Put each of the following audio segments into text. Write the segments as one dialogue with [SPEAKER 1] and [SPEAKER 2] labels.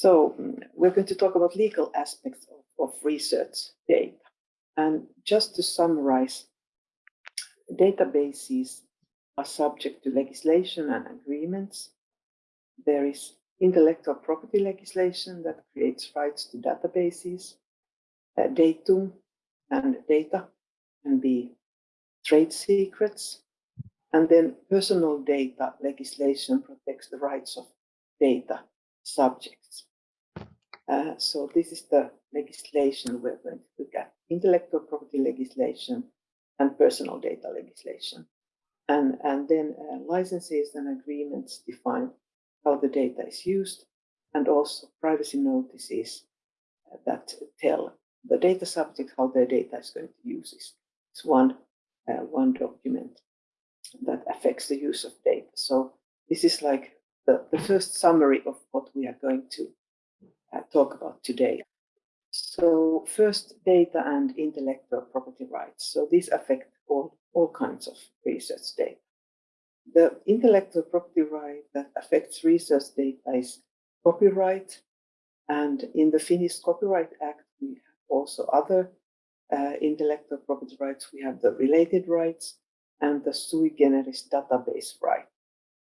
[SPEAKER 1] So mm, we're going to talk about legal aspects of, of research data. And just to summarize, databases are subject to legislation and agreements. There is intellectual property legislation that creates rights to databases. Uh, datum and data can be trade secrets. And then personal data legislation protects the rights of data subjects. Uh, so this is the legislation we're going to look at, intellectual property legislation and personal data legislation. And, and then uh, licenses and agreements define how the data is used and also privacy notices uh, that tell the data subject how their data is going to use this. It's one, uh, one document that affects the use of data. So this is like the, the first summary of what we are going to uh, talk about today. So first, data and intellectual property rights. So these affect all, all kinds of research data. The intellectual property right that affects research data is copyright. And in the Finnish Copyright Act, we have also other uh, intellectual property rights. We have the related rights and the sui generis database right.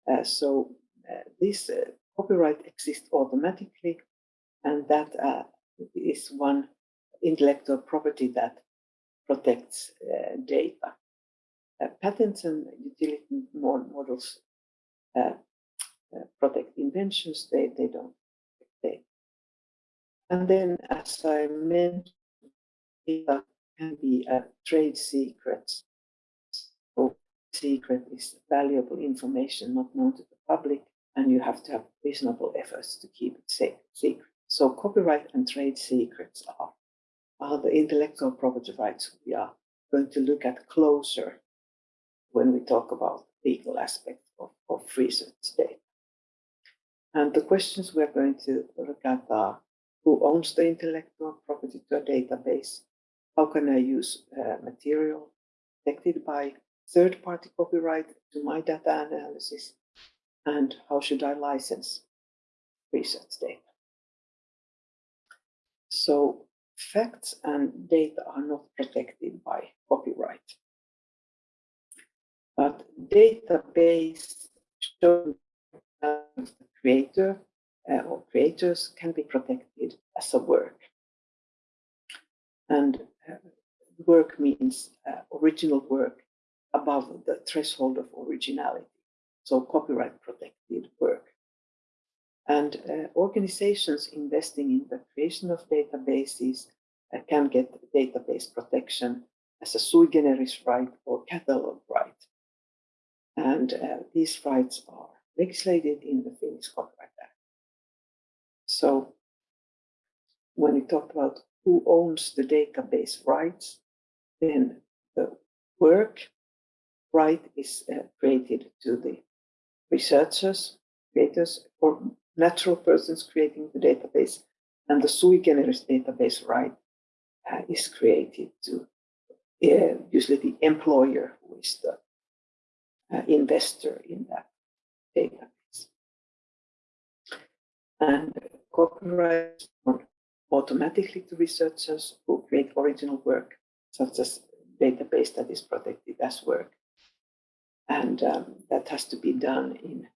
[SPEAKER 1] Uh, so uh, this uh, copyright exists automatically, and that uh, is one intellectual property that protects uh, data. Uh, patents and utility models uh, protect inventions, they, they don't. And then, as I mentioned, data can be a trade secrets. So secret is valuable information not known to the public, and you have to have reasonable efforts to keep it safe, secret. So copyright and trade secrets are, are the intellectual property rights we are going to look at closer when we talk about legal aspects of, of research data. And the questions we're going to look at are who owns the intellectual property to a database? How can I use uh, material protected by third-party copyright to my data analysis? And how should I license research data? So facts and data are not protected by copyright. But database showing the creator uh, or creators can be protected as a work. And uh, work means uh, original work above the threshold of originality. So copyright protected work. And uh, organizations investing in the creation of databases uh, can get database protection as a sui generis right or catalog right. And uh, these rights are legislated in the Finnish Copyright Act. So when we talk about who owns the database rights, then the work right is uh, created to the researchers, creators, or natural persons creating the database, and the sui generis database right uh, is created to uh, usually the employer who is the uh, investor in that database. And copyright automatically to researchers who create original work, such as database that is protected as work. And um, that has to be done in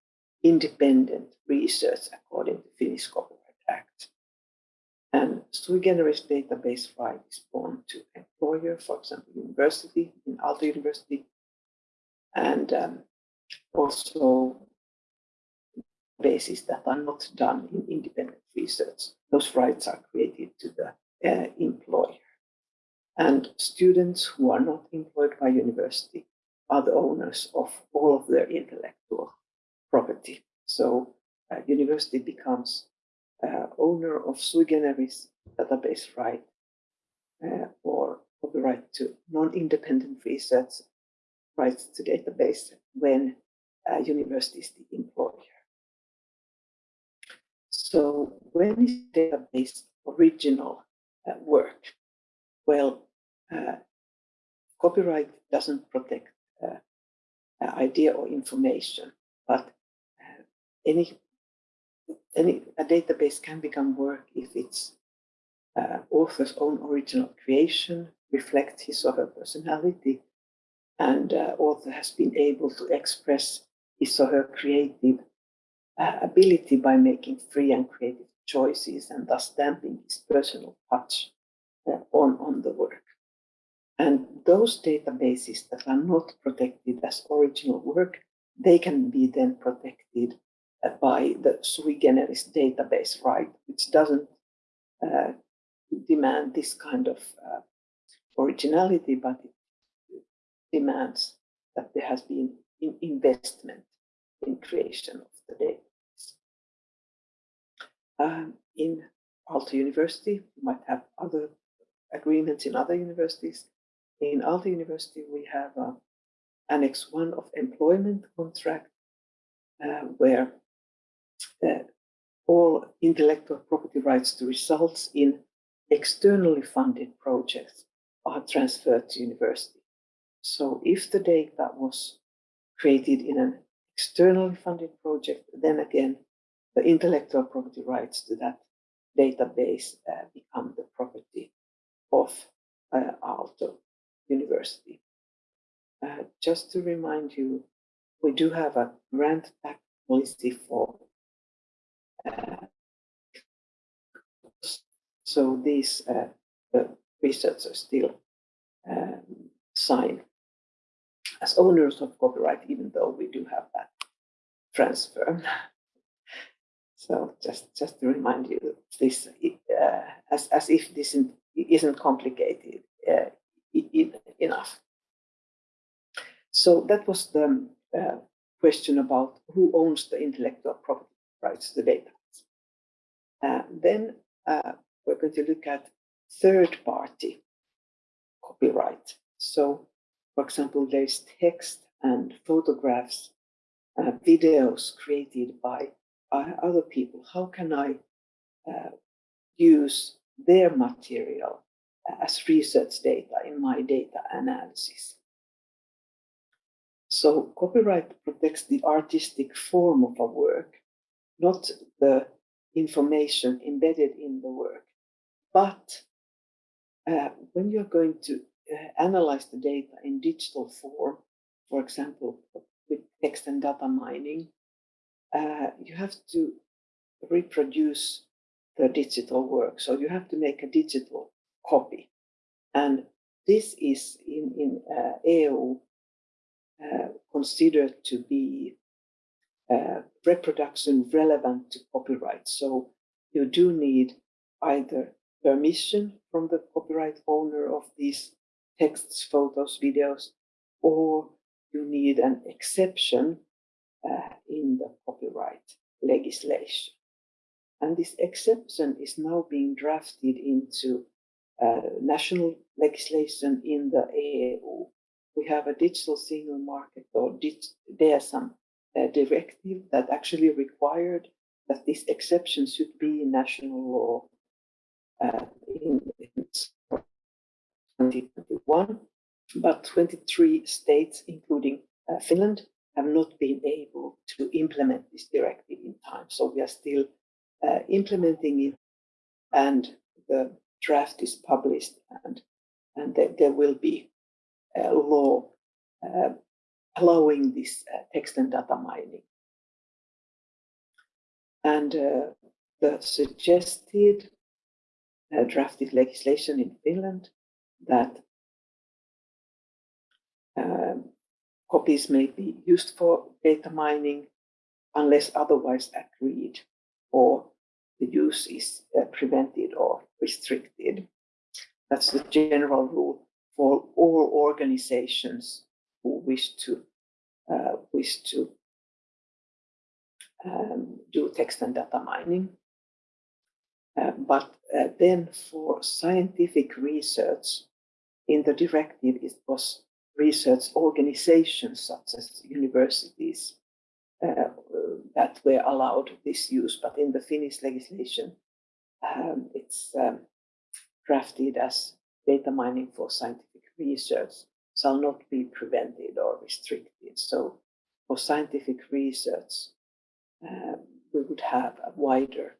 [SPEAKER 1] independent research according to Finnish Copyright Act. And sui generis database right is born to employer, for example, university, in Aalto University, and um, also bases that are not done in independent research. Those rights are created to the uh, employer. And students who are not employed by university are the owners of all of their intellectual property. So uh, university becomes uh, owner of sui generis database right uh, or copyright to non-independent research rights to database when uh, university is the employer. So when is database original uh, work? Well, uh, copyright doesn't protect idea or information, but any any a database can become work if its uh, author's own original creation reflects his or her personality, and uh, author has been able to express his or her creative uh, ability by making free and creative choices and thus stamping his personal touch uh, on, on the work. And those databases that are not protected as original work, they can be then protected by the sui generis database right, which doesn't uh, demand this kind of uh, originality, but it demands that there has been in investment in creation of the database. Um, in Aalto University, you might have other agreements in other universities. In Aalto University, we have uh, Annex 1 of employment contract, uh, where uh, all intellectual property rights to results in externally funded projects are transferred to university. So if the data was created in an externally funded project, then again, the intellectual property rights to that database uh, become the property of uh, Aalto University. Uh, just to remind you, we do have a grant back policy for uh, so these uh, the researchers still um, sign as owners of copyright, even though we do have that transfer. so just just to remind you, this uh, as as if this isn't, isn't complicated uh, enough. So that was the uh, question about who owns the intellectual property rights the data. Uh, then uh, we're going to look at third party copyright. So, for example, there's text and photographs, uh, videos created by uh, other people. How can I uh, use their material as research data in my data analysis? So copyright protects the artistic form of a work, not the information embedded in the work. But uh, when you're going to uh, analyze the data in digital form, for example, with text and data mining, uh, you have to reproduce the digital work. So you have to make a digital copy. And this is in, in uh, EU uh, considered to be uh, reproduction relevant to copyright. So you do need either permission from the copyright owner of these texts, photos, videos, or you need an exception uh, in the copyright legislation. And this exception is now being drafted into uh, national legislation in the EU. We have a digital single market or DSM uh, directive that actually required that this exception should be in national law uh, in, in 2021, but 23 states, including uh, Finland, have not been able to implement this directive in time. So we are still uh, implementing it, and the draft is published, and and there, there will be a law uh, allowing this uh, text and data mining. And uh, the suggested uh, drafted legislation in Finland that um, copies may be used for data mining unless otherwise agreed or the use is uh, prevented or restricted. That's the general rule for all organizations who wish to uh, wish to um, do text and data mining. Uh, but uh, then for scientific research, in the directive, it was research organizations such as universities uh, that were allowed this use. But in the Finnish legislation, um, it's um, drafted as data mining for scientific research shall not be prevented or restricted. So for scientific research, um, we would have a wider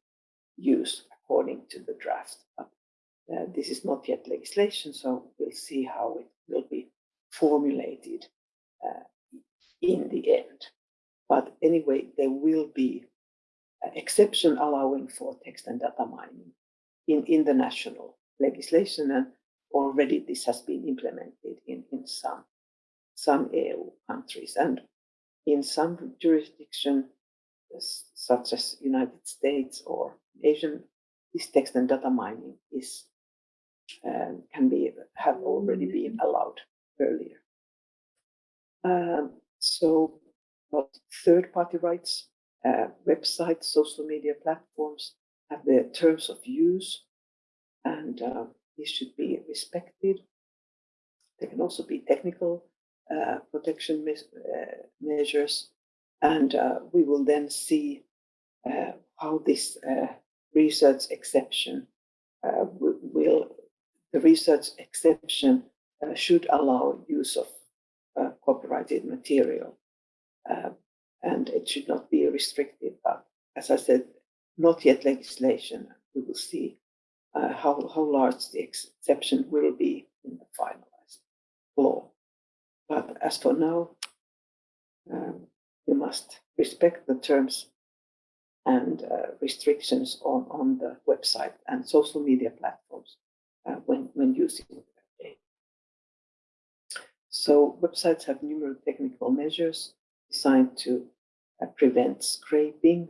[SPEAKER 1] use according to the draft. But, uh, this is not yet legislation, so we'll see how it will be formulated uh, in the end. But anyway, there will be an exception allowing for text and data mining in, in the national legislation and already this has been implemented in, in some, some EU countries and in some jurisdiction such as United States or Asian, this text and data mining is um, can be have already been allowed earlier. Um, so, third-party rights uh, websites, social media platforms have their terms of use, and uh, these should be respected. There can also be technical uh, protection uh, measures, and uh, we will then see uh, how this research exception will, the research exception should allow use of copyrighted material and it should not be restricted. But as I said, not yet legislation. We will see uh, how, how large the exception will be in the finalized law. But as for now, um, you must respect the terms and uh, restrictions on, on the website and social media platforms uh, when, when using it. So websites have numerous technical measures designed to uh, prevent scraping,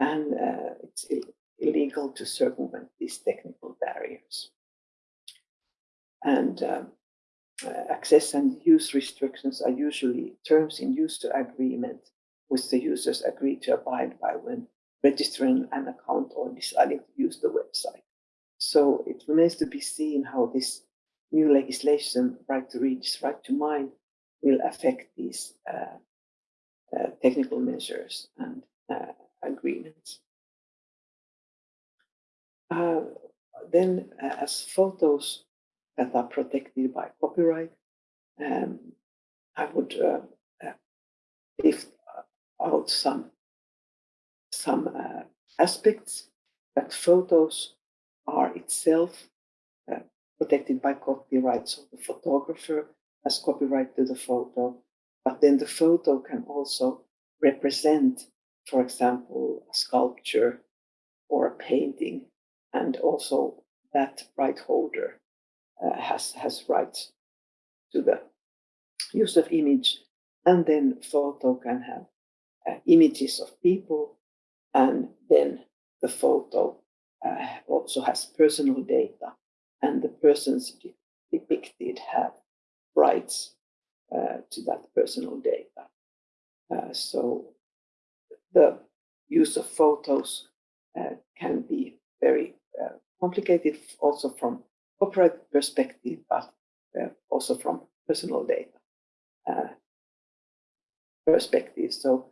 [SPEAKER 1] and uh, it's illegal to circumvent these technical barriers. And um, uh, access and use restrictions are usually terms in use to agreement, which the users agree to abide by when registering an account or deciding to use the website. So it remains to be seen how this new legislation, right to read, right to mind, will affect these uh, uh, technical measures and uh, agreements. Uh, then as photos that are protected by copyright, um, I would lift out some some uh, aspects that photos are itself uh, protected by copyright. So the photographer has copyright to the photo, but then the photo can also represent, for example, a sculpture or a painting, and also that right holder uh, has, has rights to the use of image. And then photo can have uh, images of people, and then the photo uh, also has personal data, and the persons depicted have rights uh, to that personal data. Uh, so the use of photos uh, can be very complicated also from copyright perspective, but also from personal data perspective. So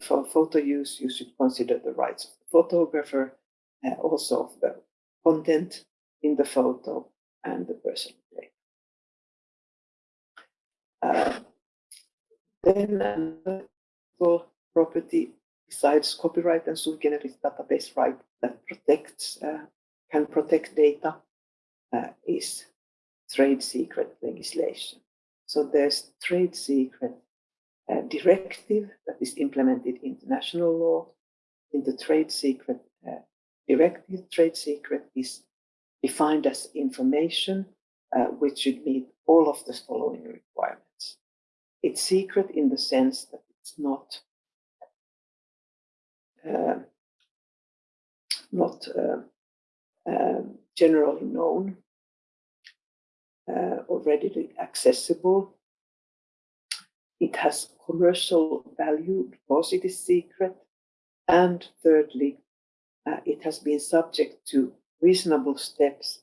[SPEAKER 1] for photo use, you should consider the rights of the photographer, uh, also of the content in the photo and the personal data. Uh, then another property besides copyright and sui generis database right that protects uh, can protect data uh, is trade secret legislation. So there's trade secret uh, directive that is implemented into national law. In the trade secret uh, directive, trade secret is defined as information uh, which should meet all of the following requirements. It's secret in the sense that it's not uh, not uh, generally known uh, or readily accessible. It has commercial value because it is secret. And thirdly, uh, it has been subject to reasonable steps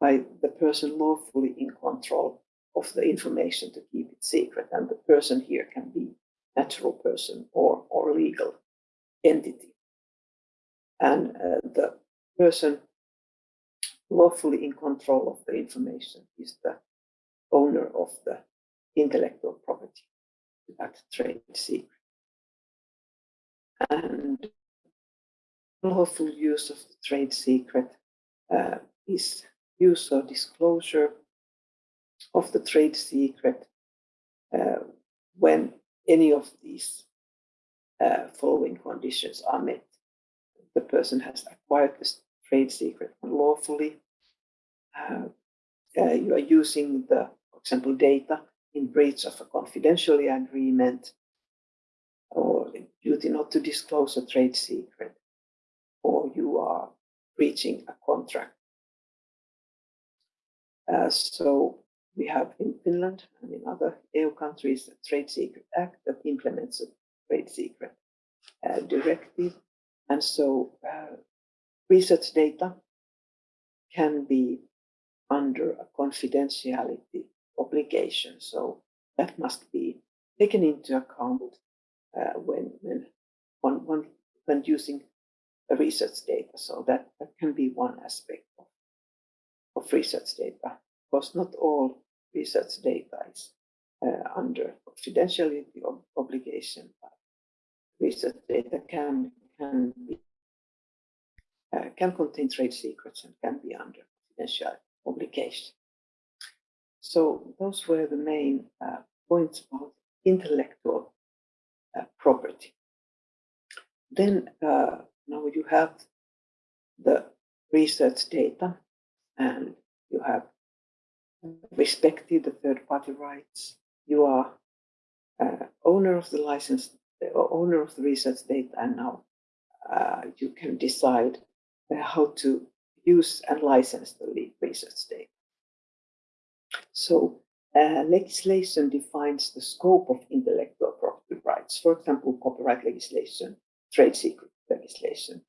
[SPEAKER 1] by the person lawfully in control of the information to keep it secret. And the person here can be natural person or, or legal entity. And uh, the person lawfully in control of the information is the owner of the intellectual property, that trade secret. And lawful use of the trade secret uh, is use or disclosure of the trade secret uh, when any of these uh, following conditions are met. The person has acquired the trade secret unlawfully. Uh, uh, you are using the, for example, data in breach of a confidentiality agreement or duty not to disclose a trade secret, or you are breaching a contract. Uh, so we have in Finland and in other EU countries the Trade Secret Act that implements a trade secret uh, directive. And so uh, research data can be under a confidentiality obligation. So that must be taken into account uh, when, when, when, when using research data. So that, that can be one aspect of, of research data. Of course, not all research data is uh, under confidentiality obligation, but research data can can be uh, can contain trade secrets and can be under confidentiality obligation. So those were the main uh, points about intellectual uh, property. Then uh, now you have the research data and you have respected the third party rights. You are uh, owner of the license, or owner of the research data, and now uh, you can decide uh, how to use and license the research data. So uh, legislation defines the scope of intellectual property rights, for example, copyright legislation, trade secret legislation.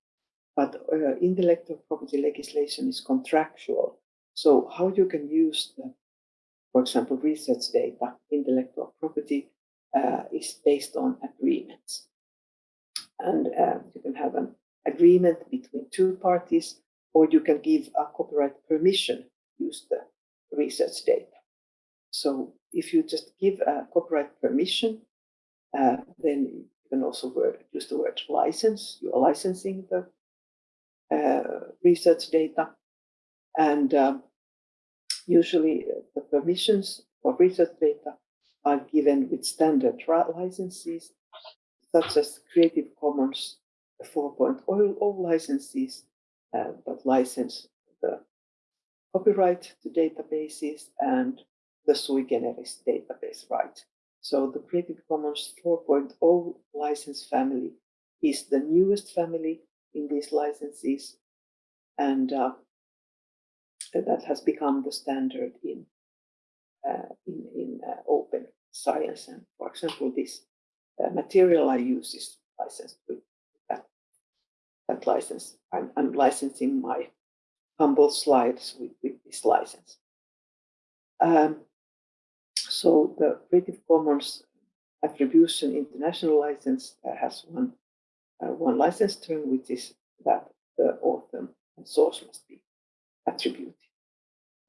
[SPEAKER 1] But uh, intellectual property legislation is contractual. So how you can use the, for example, research data, intellectual property uh, is based on agreements. And uh, you can have an agreement between two parties, or you can give a copyright permission to use the research data. So if you just give a copyright permission, uh, then you can also word, use the word license. You are licensing the uh, research data. And um, usually uh, the permissions for research data are given with standard licenses, such as Creative Commons 4.0 licenses, uh, but license the copyright to databases and the sui generis database right. So the Creative Commons 4.0 license family is the newest family in these licenses, and uh, that has become the standard in uh, in, in uh, open science. And for example, this uh, material I use is licensed with that license. I'm, I'm licensing my humble slides with, with this license. Um, so the Creative Commons Attribution International License uh, has one, uh, one license term, which is that the author and source must be attributed.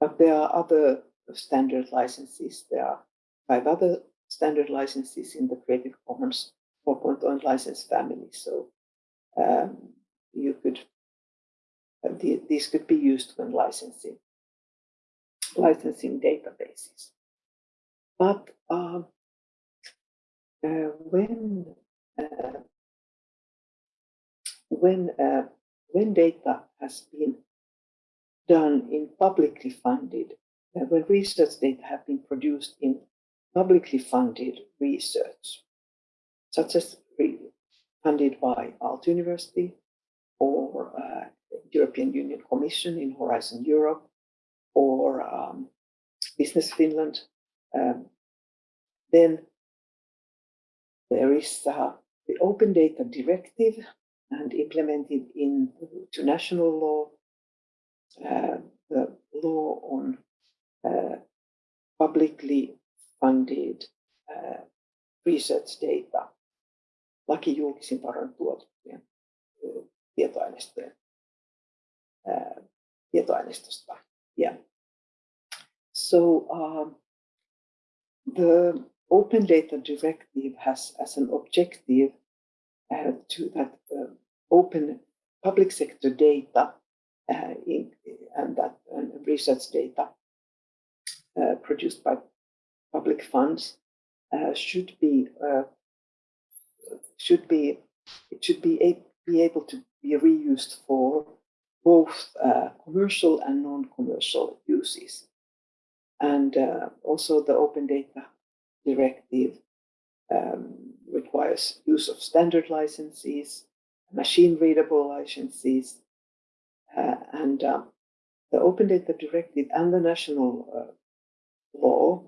[SPEAKER 1] But there are other standard licenses. There are five other standard licenses in the Creative Commons 4.0 license family. So um, you could uh, the, these could be used when licensing licensing databases. But um, uh, when uh, when uh, when data has been done in publicly funded, uh, when research data have been produced in publicly funded research, such as funded by Aalto University or uh, European Union Commission in Horizon Europe or um, Business Finland um, then there is uh, the Open Data Directive and implemented into national law, uh, the law on uh, publicly funded uh, research data, laki julkisin varoin tietoaineistojen tietoaineistosta. Yeah. So um, the Open Data Directive has as an objective uh, to that uh, open public sector data uh, in, and that research data uh, produced by public funds uh, should be uh, should be it should be, a, be able to be reused for both uh, commercial and non-commercial uses. And uh, also the Open Data Directive um, requires use of standard licenses, machine readable licenses, uh, and um, the Open Data Directive and the national uh, law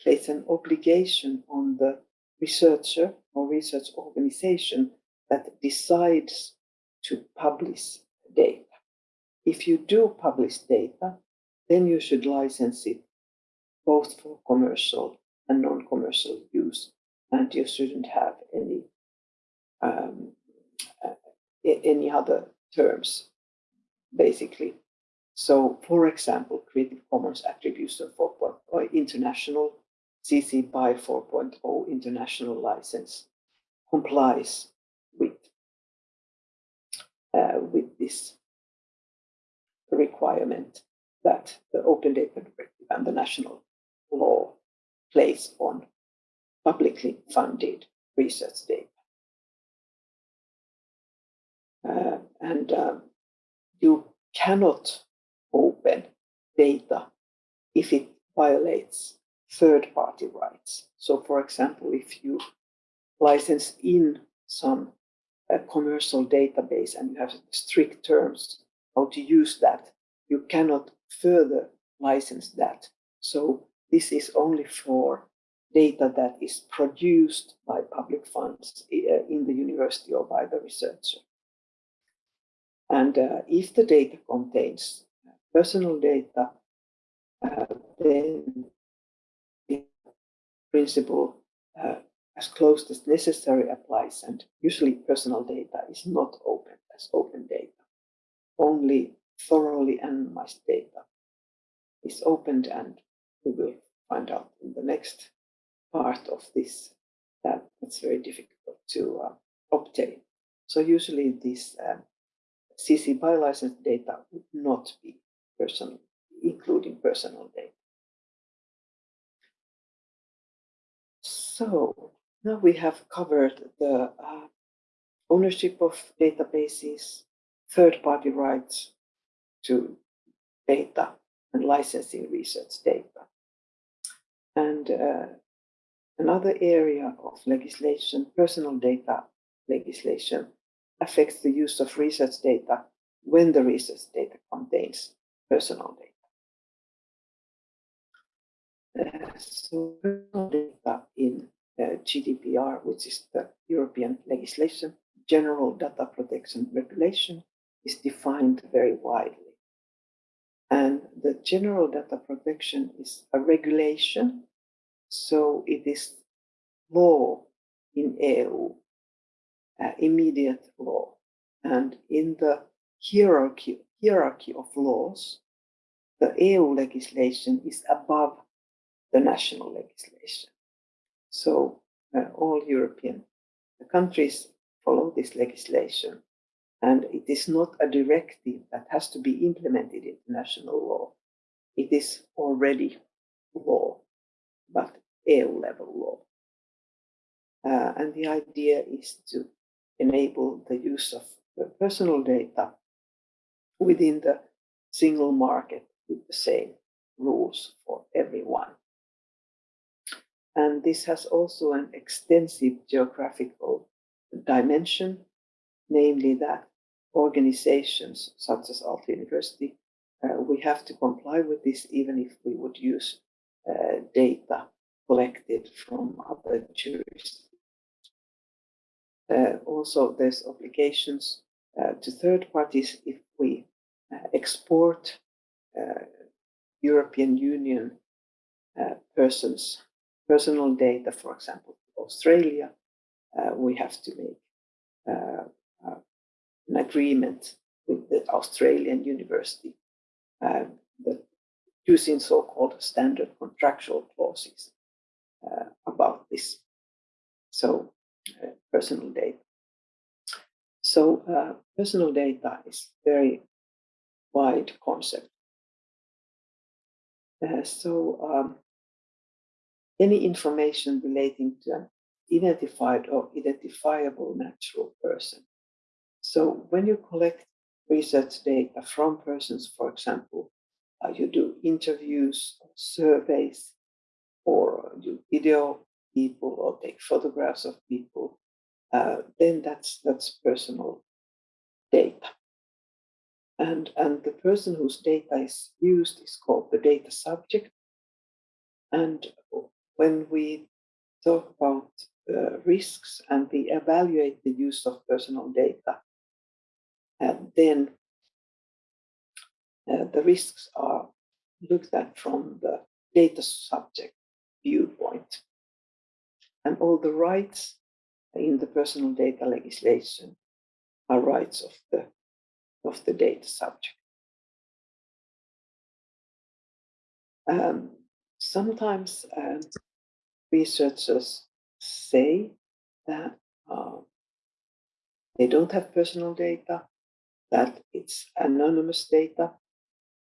[SPEAKER 1] place an obligation on the researcher or research organization that decides to publish data. If you do publish data, then you should license it both for commercial and non-commercial use, and you shouldn't have any um, uh, any other terms, basically. So, for example, Creative Commons Attribution 4.0 or International CC BY 4.0 International License complies with uh, with this requirement that the Open Data Directive and the national law place on publicly funded research data. Uh, and um, you cannot open data if it violates third party rights. So, for example, if you license in some uh, commercial database and you have strict terms how to use that, you cannot further license that. So, this is only for data that is produced by public funds uh, in the university or by the researcher. And uh, if the data contains personal data, uh, then the principle uh, as close as necessary applies, and usually personal data is not open as open data. Only thoroughly anonymized data is opened, and we will find out in the next part of this that it's very difficult to uh, obtain. So usually this um, CC BY license data would not be personal, including personal data. So now we have covered the uh, ownership of databases, third-party rights to data, and licensing research data. And uh, another area of legislation, personal data legislation, affects the use of research data when the research data contains personal data. Uh, so personal data in uh, GDPR, which is the European legislation, General Data Protection Regulation, is defined very widely. And the General Data Protection is a regulation, so it is law in EU, uh, immediate law. And in the hierarchy, hierarchy of laws, the EU legislation is above the national legislation. So uh, all European countries follow this legislation. And it is not a directive that has to be implemented in national law. It is already law, but EU level law. Uh, and the idea is to enable the use of personal data within the single market with the same rules for everyone. And this has also an extensive geographical dimension, namely that organizations such as Aalto University, uh, we have to comply with this even if we would use uh, data collected from other jurisdictions. Uh, also, there's obligations uh, to third parties if we uh, export uh, European Union persons personal data, for example, Australia, uh, we have to make uh, uh, an agreement with the Australian university uh, using so-called standard contractual clauses uh, about this. So, uh, personal data. So personal data is very wide concept. So um, any information relating to an identified or identifiable natural person. So when you collect research data from persons, for example, uh, you do interviews, surveys, or you video people or take photographs of people, uh, then that's that's personal data. And, and the person whose data is used is called the data subject. And when we talk about uh, risks and we evaluate the use of personal data, and then uh, the risks are looked at from the data subject viewpoint. And all the rights in the personal data legislation are rights of the, of the data subject. Um, sometimes um, researchers say that uh, they don't have personal data, that it's anonymous data.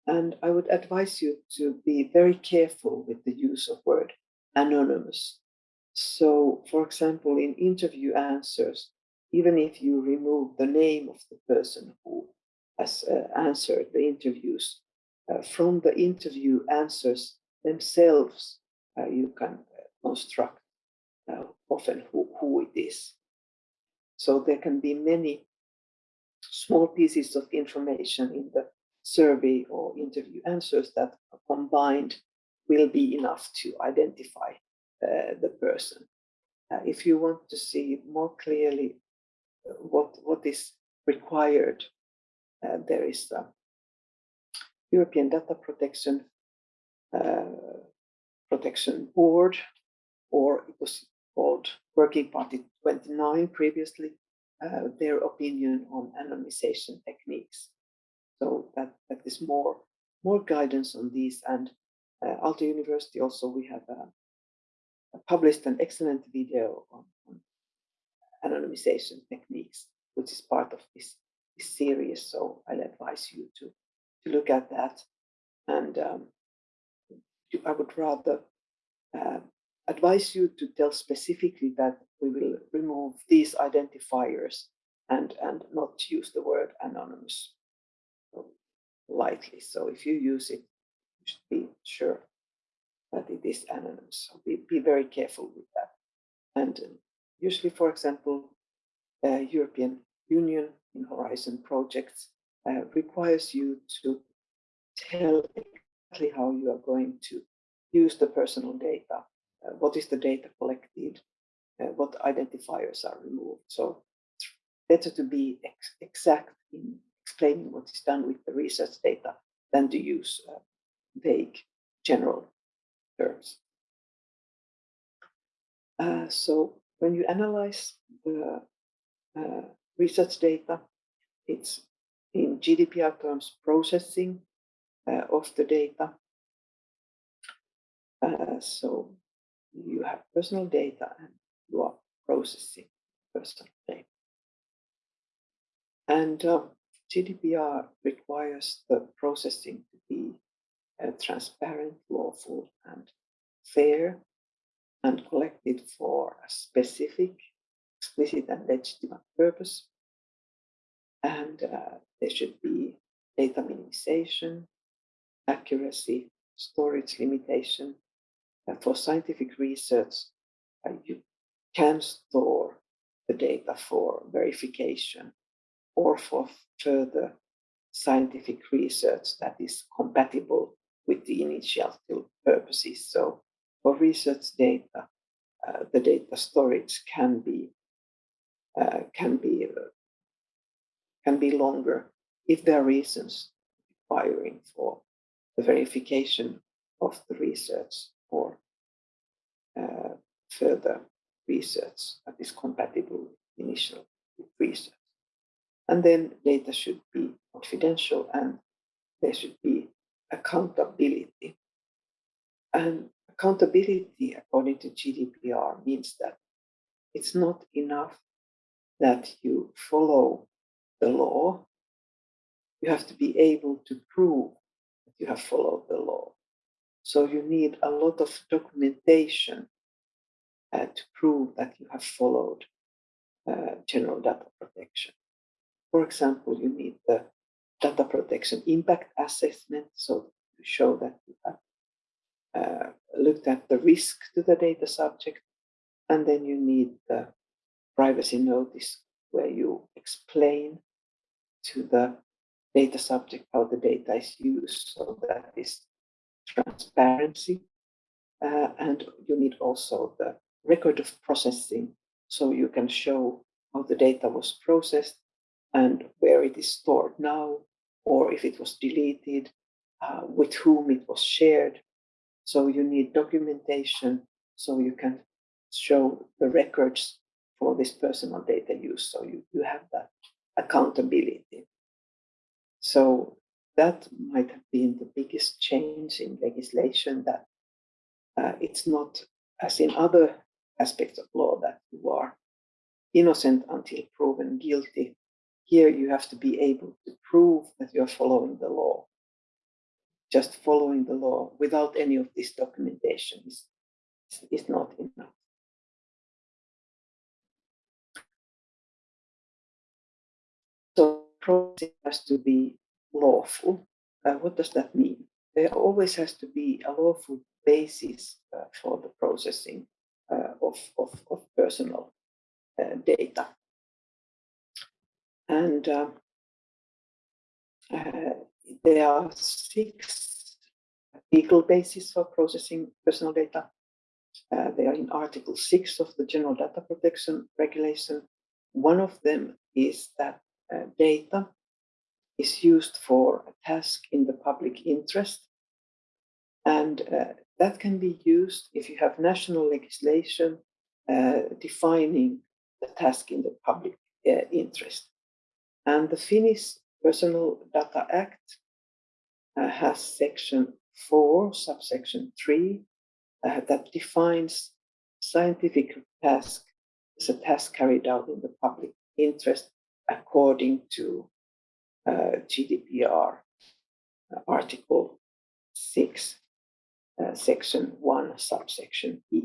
[SPEAKER 1] And I would advise you to be very careful with the use of word anonymous. So, for example, in interview answers, even if you remove the name of the person who has uh, answered the interviews, uh, from the interview answers themselves, uh, you can construct uh, often who, who it is. So there can be many small pieces of information in the survey or interview answers that combined will be enough to identify uh, the person. Uh, if you want to see more clearly uh, what, what is required, uh, there is the European Data Protection uh, Protection Board, or it was called Working Party 29 previously, uh, their opinion on anonymization techniques. So that, that is more, more guidance on these. And uh, University also, we have uh, published an excellent video on, on, anonymization techniques, which is part of this, this series. So I'll advise you to, to look at that. And um, I would rather uh, advise you to tell specifically that we will remove these identifiers and, and not use the word anonymous lightly. So if you use it, you should be sure that it is anonymous. So be, be very careful with that. And usually, for example, uh, European Union in Horizon projects uh, requires you to tell exactly how you are going to use the personal data what is the data collected, uh, what identifiers are removed. So it's better to be ex exact in explaining what is done with the research data than to use uh, vague general terms. Uh, so when you analyze the uh, research data, it's in GDPR terms processing uh, of the data. so you have personal data and you are processing personal data. And uh, GDPR requires the processing to be uh, transparent, lawful, and fair, and collected for a specific, explicit, and legitimate purpose. And uh, there should be data minimization, accuracy, storage limitation, for scientific research, uh, you can store the data for verification or for further scientific research that is compatible with the initial purposes. So for research data, uh, the data storage can be uh, can be uh, can be longer if there are reasons requiring for the verification of the research or uh, further research that is compatible with initial research. And then data should be confidential and there should be accountability. And accountability, according to GDPR, means that it's not enough that you follow the law, you have to be able to prove that you have followed the law. So you need a lot of documentation uh, to prove that you have followed uh, general data protection. For example, you need the data protection impact assessment, so to show that you have uh, looked at the risk to the data subject, and then you need the privacy notice where you explain to the data subject how the data is used. So that is transparency. Uh, and you need also the record of processing so you can show how the data was processed and where it is stored now, or if it was deleted, uh, with whom it was shared. So you need documentation so you can show the records for this personal data use. So you, you have that accountability. So that might have been the biggest change in legislation that uh, it's not as in other aspects of law that you are innocent until proven guilty. Here you have to be able to prove that you're following the law. Just following the law without any of this documentation is, is not enough. So process has to be lawful. Uh, what does that mean? There always has to be a lawful basis uh, for the processing uh, of, of, of, personal uh, data. And uh, there are six legal bases for processing personal data. they are in Article 6 of the General Data Protection Regulation. One of them is that data is used for a task in the public interest. And uh, that can be used if you have national legislation uh, defining the task in the public uh, interest. And the Finnish Personal Data Act uh, has section 4, subsection 3, uh, that defines scientific task as a task carried out in the public interest according to uh, GDPR uh, Article 6, uh, Section 1, subsection E.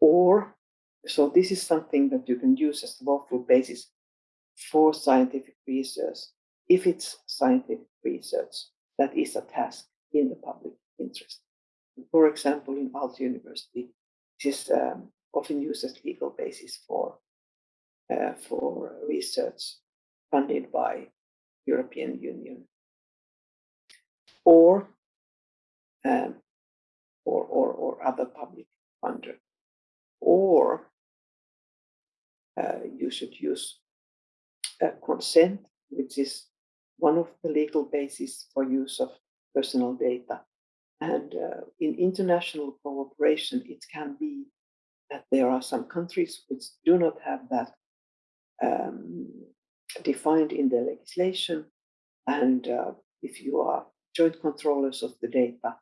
[SPEAKER 1] Or, so this is something that you can use as a lawful basis for scientific research if it's scientific research that is a task in the public interest. For example, in Aalto University, this is um, often used as legal basis for uh, for research funded by European Union or um, or, or, or other public funder. Or uh, you should use consent, which is one of the legal bases for use of personal data. And uh, in international cooperation, it can be that there are some countries which do not have that um, defined in the legislation. And uh, if you are joint controllers of the data,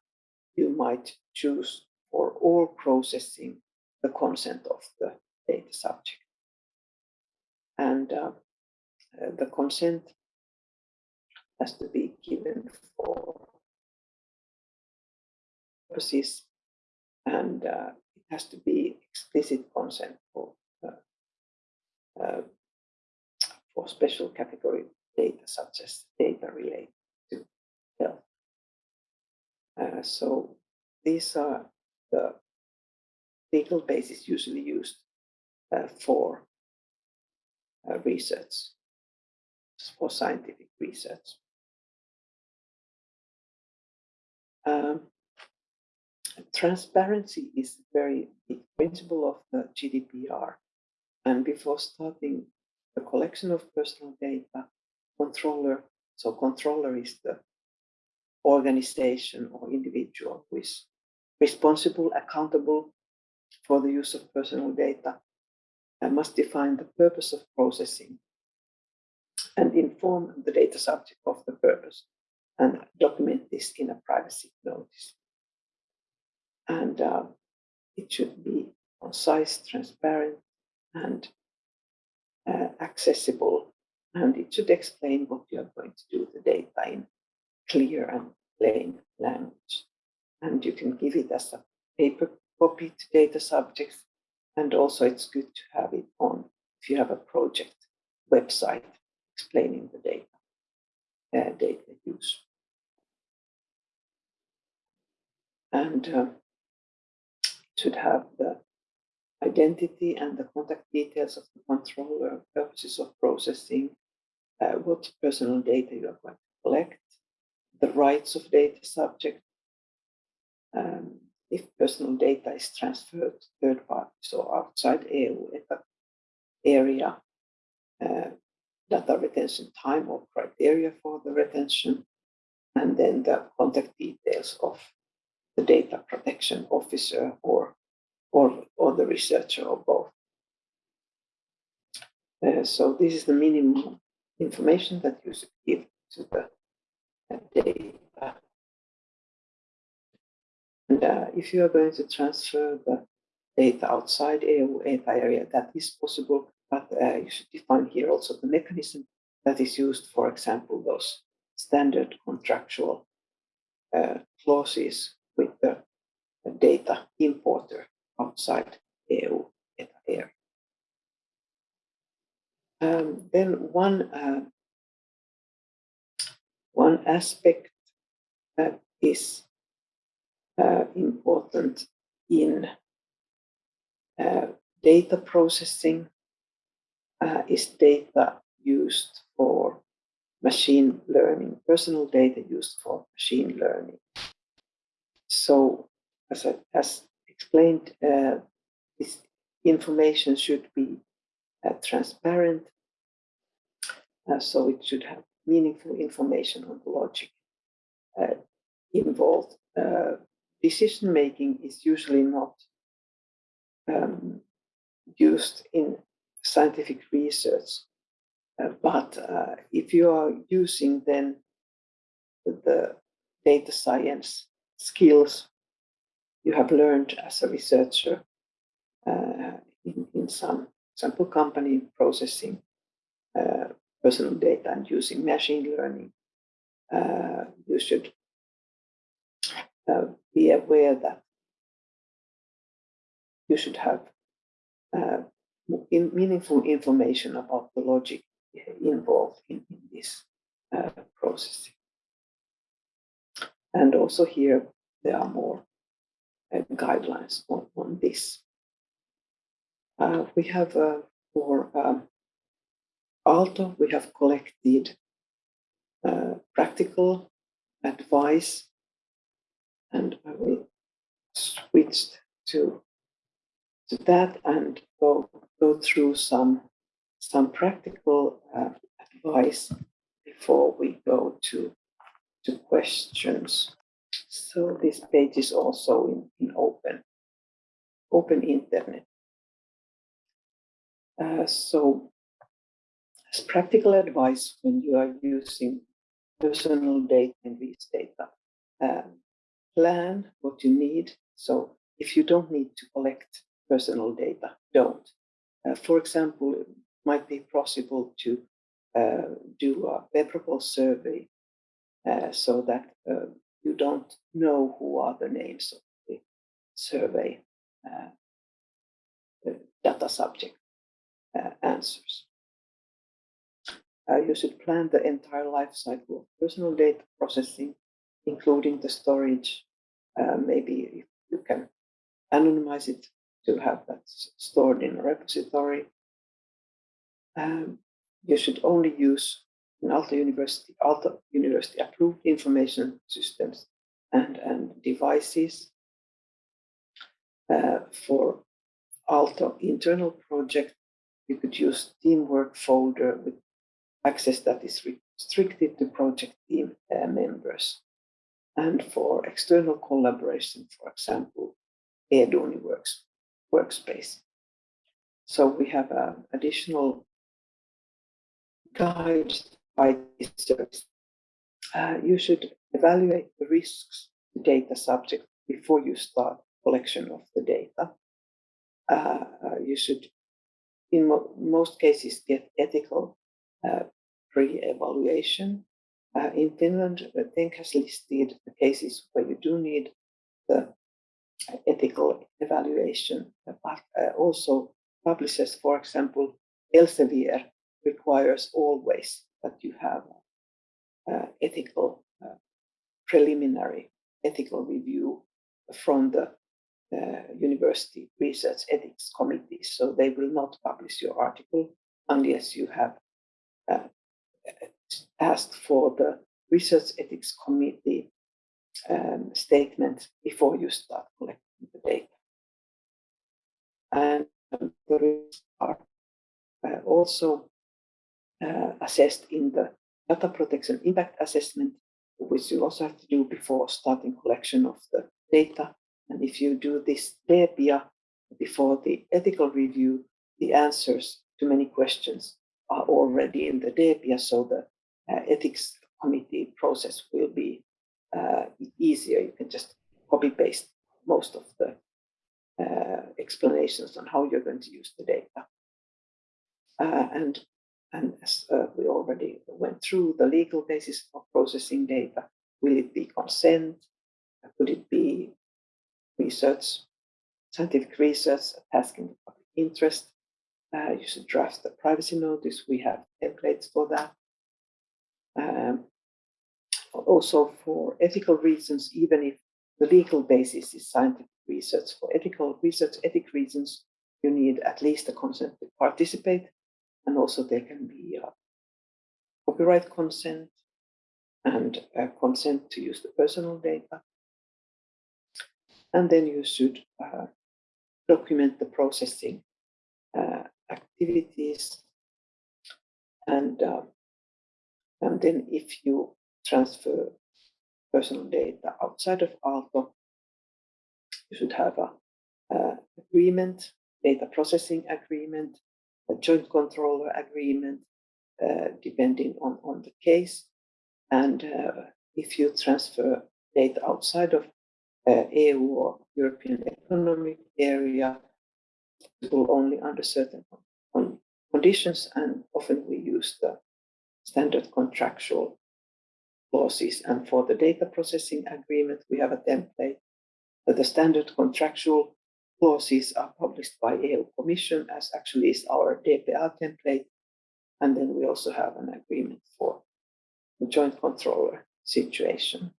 [SPEAKER 1] you might choose for all processing the consent of the data subject. And uh, uh, the consent has to be given for purposes and uh, it has to be explicit consent for uh, uh special category data such as data related to health. Uh, so these are the legal basis usually used uh, for uh, research, for scientific research. Um, transparency is a very big principle of the GDPR. And before starting the collection of personal data, controller, so controller is the organization or individual who is responsible, accountable for the use of personal data and must define the purpose of processing and inform the data subject of the purpose and document this in a privacy notice. And uh, it should be concise, transparent, and uh, accessible and it should explain what you are going to do with the data in clear and plain language. And you can give it as a paper copy to data subjects. And also it's good to have it on if you have a project website explaining the data, uh, data use. And uh, should have the identity and the contact details of the controller, purposes of processing, uh, what personal data you are going to collect, the rights of data subject, um, if personal data is transferred to third parties or outside EU area, uh, data retention time or criteria for the retention, and then the contact details of the data protection officer or or, or the researcher or both. Uh, so this is the minimum information that you should give to the data. And uh, if you are going to transfer the data outside ETA area, that is possible, but uh, you should define here also the mechanism that is used, for example, those standard contractual uh, clauses with the data importer outside EU ETA area. Um, then one uh, one aspect that is uh, important in uh, data processing uh, is data used for machine learning, personal data used for machine learning. So, as I as explained, uh, this information should be uh, transparent, uh, so it should have meaningful information on the logic uh, involved. Uh, decision making is usually not um, used in scientific research, but if you are using then the data science skills you have learned as a researcher uh, in, in some sample company processing uh, personal data and using machine learning, uh, you should uh, be aware that you should have uh, in meaningful information about the logic involved in, in this uh, processing. And also here, there are more uh, guidelines on, on this. Uh, we have uh, for um, Aalto, we have collected uh, practical advice and I will switch to, to that and go, go through some, some practical uh, advice before we go to, to questions. So this page is also in, in open, open internet. Uh, so as practical advice when you are using personal data and these data, um, plan what you need. So if you don't need to collect personal data, don't. Uh, for example, it might be possible to uh, do a bearable survey uh, so that uh, you don't know who are the names of the survey uh, the data subject uh, answers. Uh, you should plan the entire life cycle of personal data processing, including the storage. Uh, maybe if you can anonymize it to have that stored in a repository. Um, you should only use in Aalto University, Aalto University approved information systems and, and devices. Uh, for Aalto internal project, you could use teamwork folder with access that is restricted to project team uh, members. And for external collaboration, for example, Eduuni works, workspace. So we have uh, additional guides Uh, you should evaluate the risks to data subject before you start collection of the data. Uh, uh you should in mo most cases get ethical uh, pre-evaluation. Uh, in Finland, the TENK has listed the cases where you do need the ethical evaluation, but uh, also publishers, for example, Elsevier requires always that you have uh, ethical uh, preliminary ethical review from the uh, university research ethics committee. So they will not publish your article unless you have uh, asked for the research ethics committee um, statement before you start collecting the data. And the risks are uh, also uh, assessed in the data protection impact assessment, which you also have to do before starting collection of the data. And if you do this DEPIA before the ethical review, the answers to many questions are already in the DEPIA, so the uh, ethics committee process will be uh, easier. You can just copy paste most of the uh, explanations on how you're going to use the data. Uh, and as uh, we already went through the legal basis of processing data, will it be consent? Could it be research, scientific research, a task in the public interest? Uh, you should draft the privacy notice. We have templates for that. Um, also for ethical reasons, even if the legal basis is scientific research, for ethical research, ethic reasons, you need at least a consent to participate. And also there can be a copyright consent and a consent to use the personal data. And then you should uh, document the processing uh, activities. And, uh, and then if you transfer personal data outside of Aalto, you should have a, agreement, data processing agreement, a joint controller agreement, uh, depending on, on the case. And uh, if you transfer data outside of uh, EU or European Economic Area, it will only under certain conditions, and often we use the standard contractual clauses. And for the data processing agreement, we have a template. But the standard contractual clauses are published by EU Commission, as actually is our DPA template. And then we also have an agreement for the joint controller situation.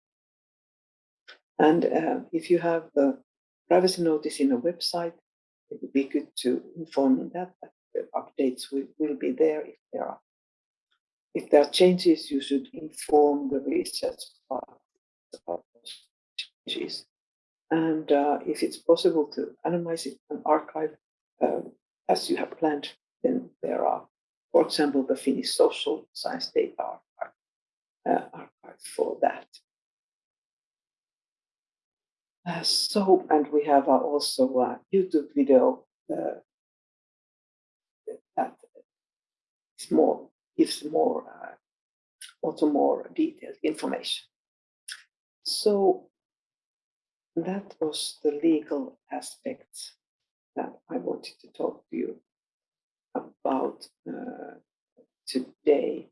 [SPEAKER 1] And uh, if you have the privacy notice in a website, it would be good to inform in that that the updates will, will be there if there are if there are changes, you should inform the research about changes. And uh, if it's possible to anonymize it and archive um, as you have planned, then there are, for example, the Finnish Social Science Data Archive, uh, archive for that. Uh, so, and we have uh, also a YouTube video uh, that is more gives more uh, also more detailed information. So that was the legal aspects that I wanted to talk to you about uh, today.